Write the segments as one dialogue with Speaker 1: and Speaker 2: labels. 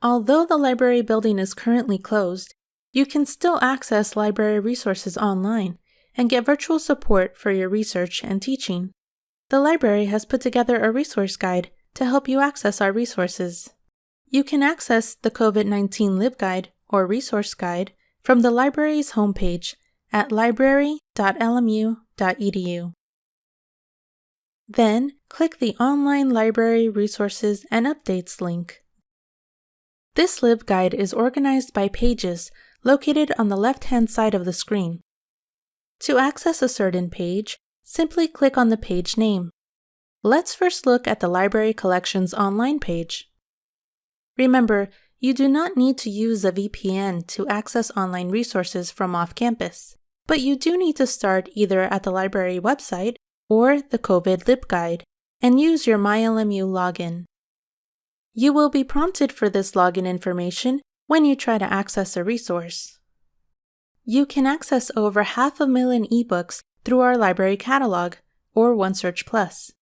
Speaker 1: Although the library building is currently closed, you can still access library resources online and get virtual support for your research and teaching. The library has put together a resource guide to help you access our resources. You can access the COVID 19 LibGuide or Resource Guide from the library's homepage at library.lmu.edu. Then, click the Online Library Resources and Updates link. This LibGuide is organized by pages located on the left-hand side of the screen. To access a certain page, simply click on the page name. Let's first look at the Library Collections online page. Remember, you do not need to use a VPN to access online resources from off campus, but you do need to start either at the library website or the COVID LibGuide and use your MyLMU login. You will be prompted for this login information when you try to access a resource. You can access over half a million ebooks through our library catalog or OneSearch Plus.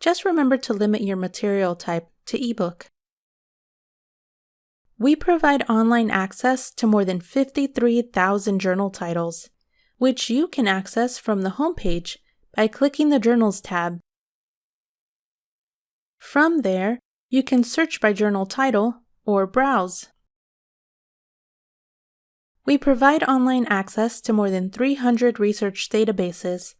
Speaker 1: Just remember to limit your material type to ebook. We provide online access to more than 53,000 journal titles, which you can access from the homepage by clicking the Journals tab. From there, you can search by journal title or browse. We provide online access to more than 300 research databases.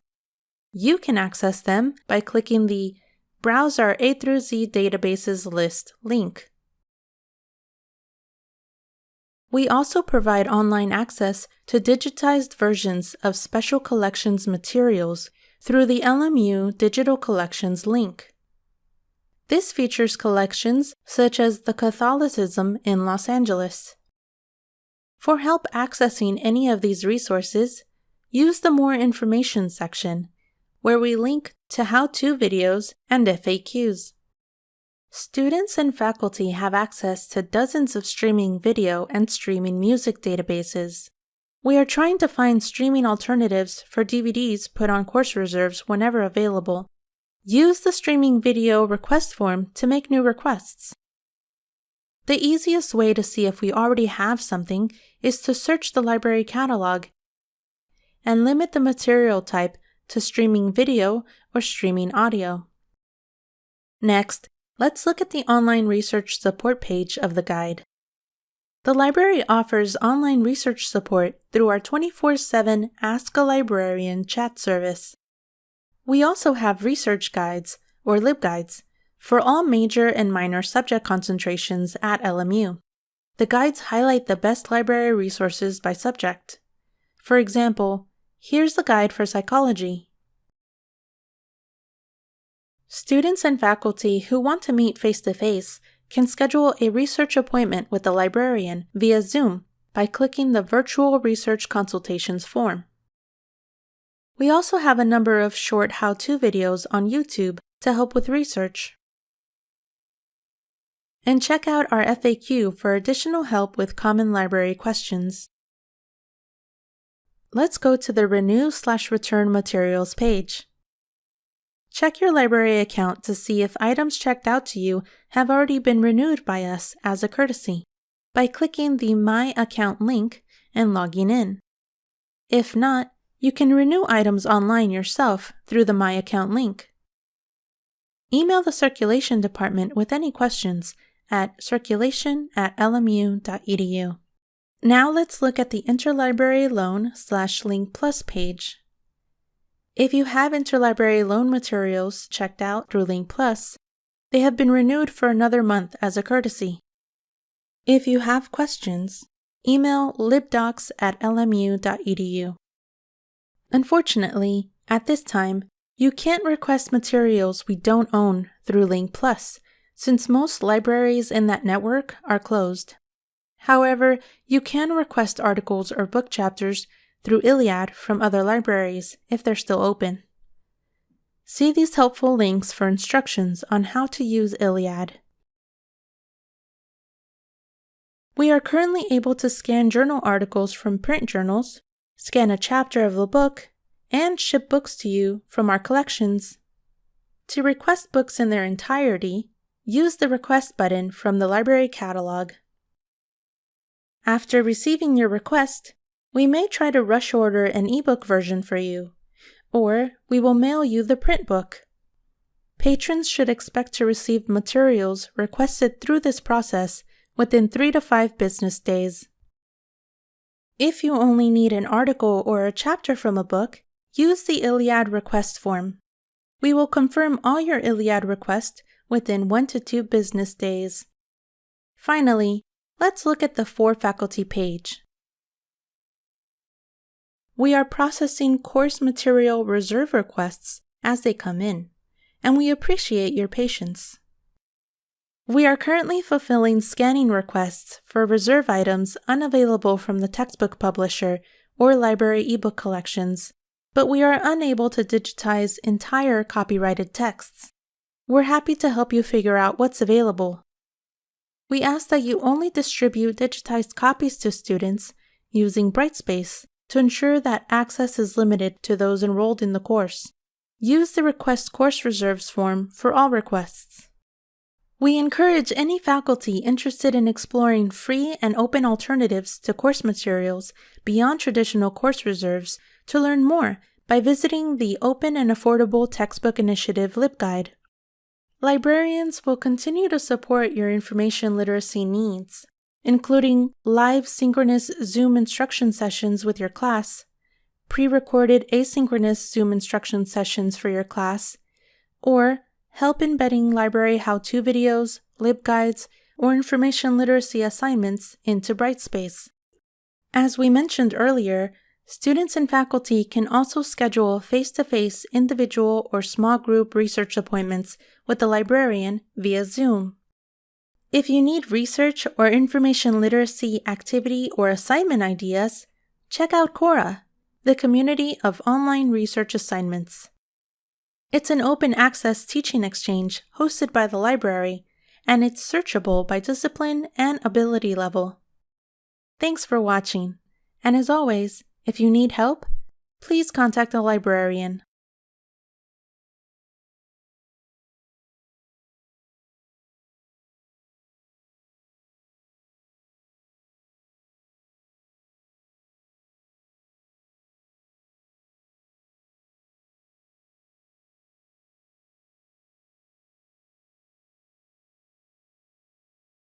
Speaker 1: You can access them by clicking the Browse our A through Z databases list link. We also provide online access to digitized versions of Special Collections materials through the LMU Digital Collections link. This features collections such as the Catholicism in Los Angeles. For help accessing any of these resources, use the More Information section, where we link to how-to videos and FAQs. Students and faculty have access to dozens of streaming video and streaming music databases. We are trying to find streaming alternatives for DVDs put on course reserves whenever available. Use the streaming video request form to make new requests. The easiest way to see if we already have something is to search the library catalog and limit the material type to streaming video or streaming audio. Next, Let's look at the online research support page of the guide. The library offers online research support through our 24 7 Ask a Librarian chat service. We also have research guides, or LibGuides, for all major and minor subject concentrations at LMU. The guides highlight the best library resources by subject. For example, here's the guide for psychology. Students and faculty who want to meet face to face can schedule a research appointment with the librarian via Zoom by clicking the Virtual Research Consultations form. We also have a number of short how to videos on YouTube to help with research. And check out our FAQ for additional help with common library questions. Let's go to the Renew slash Return Materials page. Check your library account to see if items checked out to you have already been renewed by us as a courtesy by clicking the My Account link and logging in. If not, you can renew items online yourself through the My Account link. Email the circulation department with any questions at circulation at lmu.edu. Now let's look at the Interlibrary Loan slash Link Plus page. If you have interlibrary loan materials checked out through Link Plus, they have been renewed for another month as a courtesy. If you have questions, email libdocs at lmu.edu. Unfortunately, at this time, you can't request materials we don't own through Link Plus, since most libraries in that network are closed. However, you can request articles or book chapters through ILLiad from other libraries if they're still open. See these helpful links for instructions on how to use ILLiad. We are currently able to scan journal articles from print journals, scan a chapter of the book, and ship books to you from our collections. To request books in their entirety, use the Request button from the library catalog. After receiving your request, we may try to rush order an ebook version for you, or we will mail you the print book. Patrons should expect to receive materials requested through this process within three to five business days. If you only need an article or a chapter from a book, use the ILLiad request form. We will confirm all your ILLiad requests within one to two business days. Finally, let's look at the For Faculty page. We are processing course material reserve requests as they come in, and we appreciate your patience. We are currently fulfilling scanning requests for reserve items unavailable from the textbook publisher or library ebook collections, but we are unable to digitize entire copyrighted texts. We're happy to help you figure out what's available. We ask that you only distribute digitized copies to students using Brightspace to ensure that access is limited to those enrolled in the course. Use the Request Course Reserves form for all requests. We encourage any faculty interested in exploring free and open alternatives to course materials beyond traditional course reserves to learn more by visiting the Open and Affordable Textbook Initiative LibGuide. Librarians will continue to support your information literacy needs, including live synchronous Zoom instruction sessions with your class, pre-recorded asynchronous Zoom instruction sessions for your class, or help embedding library how-to videos, libguides, or information literacy assignments into Brightspace. As we mentioned earlier, students and faculty can also schedule face-to-face individual or small group research appointments with the librarian via Zoom. If you need research or information literacy activity or assignment ideas, check out CORA, the community of online research assignments. It's an open access teaching exchange hosted by the library, and it's searchable by discipline and ability level. Thanks for watching, and as always, if you need help, please contact a librarian.